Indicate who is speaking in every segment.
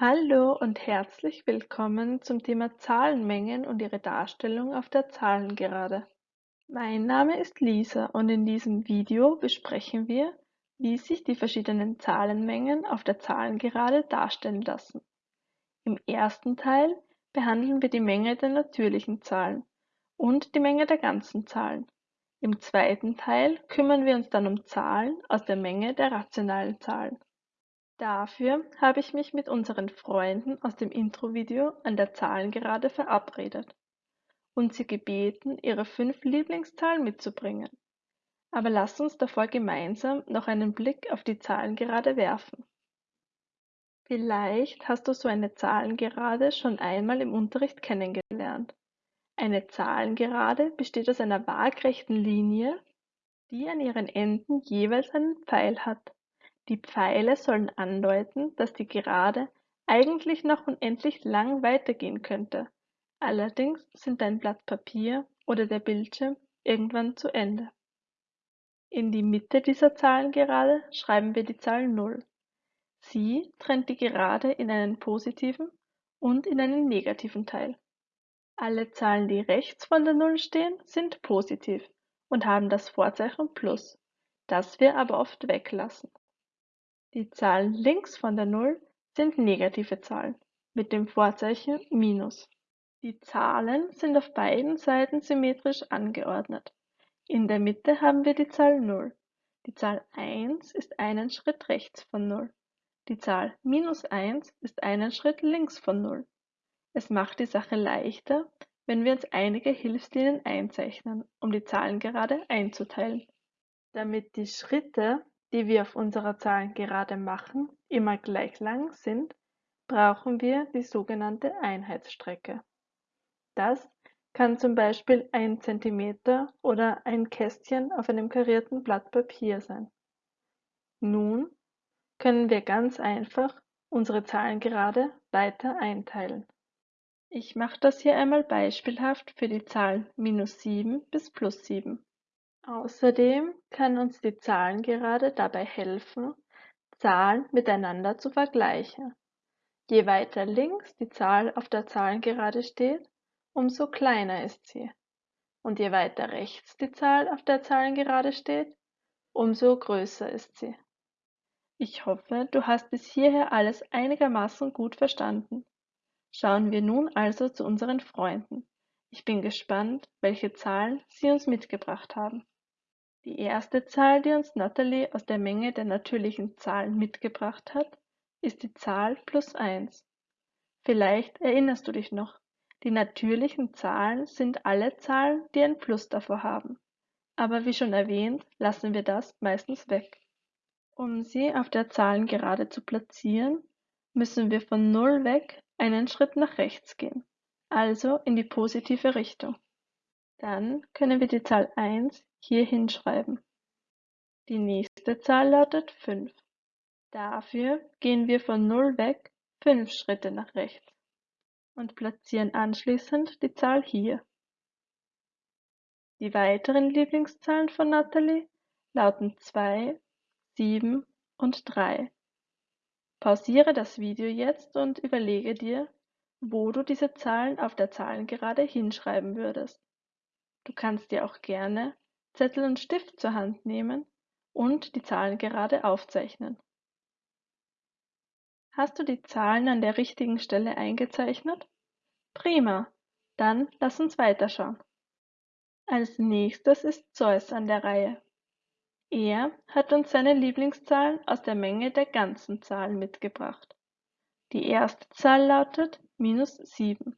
Speaker 1: Hallo und herzlich willkommen zum Thema Zahlenmengen und ihre Darstellung auf der Zahlengerade. Mein Name ist Lisa und in diesem Video besprechen wir, wie sich die verschiedenen Zahlenmengen auf der Zahlengerade darstellen lassen. Im ersten Teil behandeln wir die Menge der natürlichen Zahlen und die Menge der ganzen Zahlen. Im zweiten Teil kümmern wir uns dann um Zahlen aus der Menge der rationalen Zahlen. Dafür habe ich mich mit unseren Freunden aus dem Intro-Video an der Zahlengerade verabredet und sie gebeten, ihre fünf Lieblingszahlen mitzubringen. Aber lasst uns davor gemeinsam noch einen Blick auf die Zahlengerade werfen. Vielleicht hast du so eine Zahlengerade schon einmal im Unterricht kennengelernt. Eine Zahlengerade besteht aus einer waagrechten Linie, die an ihren Enden jeweils einen Pfeil hat. Die Pfeile sollen andeuten, dass die Gerade eigentlich noch unendlich lang weitergehen könnte, allerdings sind dein Blatt Papier oder der Bildschirm irgendwann zu Ende. In die Mitte dieser Zahlengerade schreiben wir die Zahl 0. Sie trennt die Gerade in einen positiven und in einen negativen Teil. Alle Zahlen, die rechts von der 0 stehen, sind positiv und haben das Vorzeichen Plus, das wir aber oft weglassen. Die Zahlen links von der Null sind negative Zahlen mit dem Vorzeichen Minus. Die Zahlen sind auf beiden Seiten symmetrisch angeordnet. In der Mitte haben wir die Zahl 0. Die Zahl 1 ist einen Schritt rechts von 0. Die Zahl minus 1 ist einen Schritt links von 0. Es macht die Sache leichter, wenn wir uns einige Hilfslinien einzeichnen, um die Zahlen gerade einzuteilen. Damit die Schritte die wir auf unserer Zahlengerade machen, immer gleich lang sind, brauchen wir die sogenannte Einheitsstrecke. Das kann zum Beispiel ein Zentimeter oder ein Kästchen auf einem karierten Blatt Papier sein. Nun können wir ganz einfach unsere Zahlengerade weiter einteilen. Ich mache das hier einmal beispielhaft für die Zahlen minus 7 bis plus 7. Außerdem kann uns die Zahlengerade dabei helfen, Zahlen miteinander zu vergleichen. Je weiter links die Zahl auf der Zahlengerade steht, umso kleiner ist sie. Und je weiter rechts die Zahl auf der Zahlengerade steht, umso größer ist sie. Ich hoffe, du hast bis hierher alles einigermaßen gut verstanden. Schauen wir nun also zu unseren Freunden. Ich bin gespannt, welche Zahlen sie uns mitgebracht haben. Die erste Zahl, die uns Natalie aus der Menge der natürlichen Zahlen mitgebracht hat, ist die Zahl plus 1. Vielleicht erinnerst du dich noch, die natürlichen Zahlen sind alle Zahlen, die ein Plus davor haben. Aber wie schon erwähnt, lassen wir das meistens weg. Um sie auf der Zahlengerade zu platzieren, müssen wir von 0 weg einen Schritt nach rechts gehen, also in die positive Richtung. Dann können wir die Zahl 1 hier hinschreiben. Die nächste Zahl lautet 5. Dafür gehen wir von 0 weg 5 Schritte nach rechts und platzieren anschließend die Zahl hier. Die weiteren Lieblingszahlen von Natalie lauten 2, 7 und 3. Pausiere das Video jetzt und überlege dir, wo du diese Zahlen auf der Zahlengerade hinschreiben würdest. Du kannst dir auch gerne Zettel und Stift zur Hand nehmen und die Zahlen gerade aufzeichnen. Hast du die Zahlen an der richtigen Stelle eingezeichnet? Prima, dann lass uns weiterschauen. Als nächstes ist Zeus an der Reihe. Er hat uns seine Lieblingszahlen aus der Menge der ganzen Zahlen mitgebracht. Die erste Zahl lautet minus 7.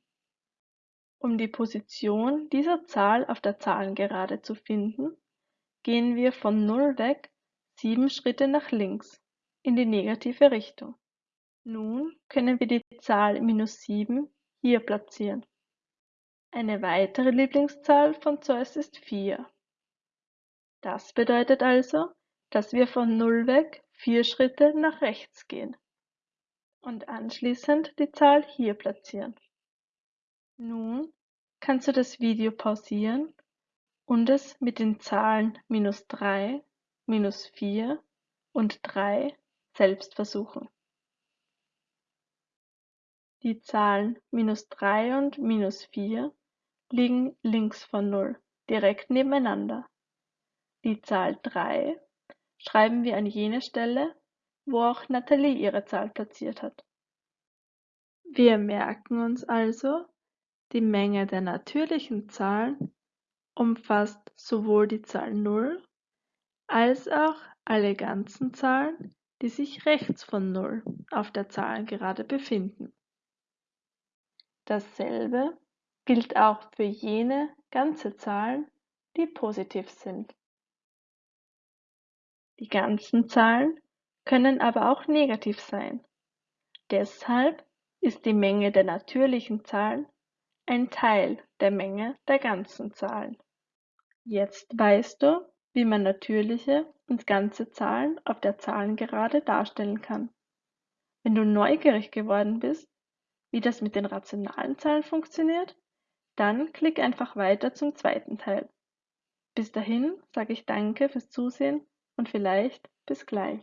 Speaker 1: Um die Position dieser Zahl auf der Zahlengerade zu finden, gehen wir von 0 weg sieben Schritte nach links in die negative Richtung. Nun können wir die Zahl minus 7 hier platzieren. Eine weitere Lieblingszahl von Zeus ist 4. Das bedeutet also, dass wir von 0 weg vier Schritte nach rechts gehen und anschließend die Zahl hier platzieren. Nun kannst du das Video pausieren und es mit den Zahlen minus drei, minus vier und drei selbst versuchen. Die Zahlen minus drei und minus vier liegen links von Null, direkt nebeneinander. Die Zahl drei schreiben wir an jene Stelle, wo auch Nathalie ihre Zahl platziert hat. Wir merken uns also, die Menge der natürlichen Zahlen umfasst sowohl die Zahl 0 als auch alle ganzen Zahlen, die sich rechts von 0 auf der Zahlengerade befinden. Dasselbe gilt auch für jene ganze Zahlen, die positiv sind. Die ganzen Zahlen können aber auch negativ sein. Deshalb ist die Menge der natürlichen Zahlen ein Teil der Menge der ganzen Zahlen. Jetzt weißt du, wie man natürliche und ganze Zahlen auf der Zahlengerade darstellen kann. Wenn du neugierig geworden bist, wie das mit den rationalen Zahlen funktioniert, dann klick einfach weiter zum zweiten Teil. Bis dahin sage ich danke fürs Zusehen und vielleicht bis gleich.